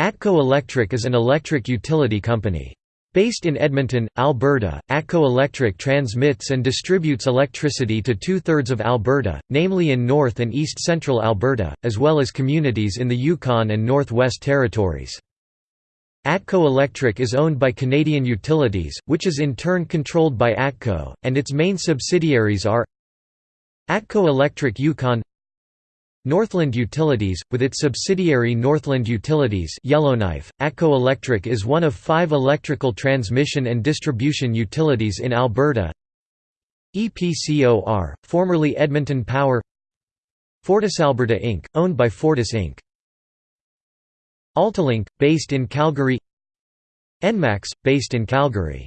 ATCO Electric is an electric utility company. Based in Edmonton, Alberta, ATCO Electric transmits and distributes electricity to two-thirds of Alberta, namely in North and East Central Alberta, as well as communities in the Yukon and Northwest Territories. ATCO Electric is owned by Canadian Utilities, which is in turn controlled by ATCO, and its main subsidiaries are ATCO Electric Yukon Northland Utilities, with its subsidiary Northland Utilities Yellowknife, ATCO Electric is one of five electrical transmission and distribution utilities in Alberta EPCOR, formerly Edmonton Power FortisAlberta Inc., owned by Fortis Inc. Altalink, based in Calgary Enmax, based in Calgary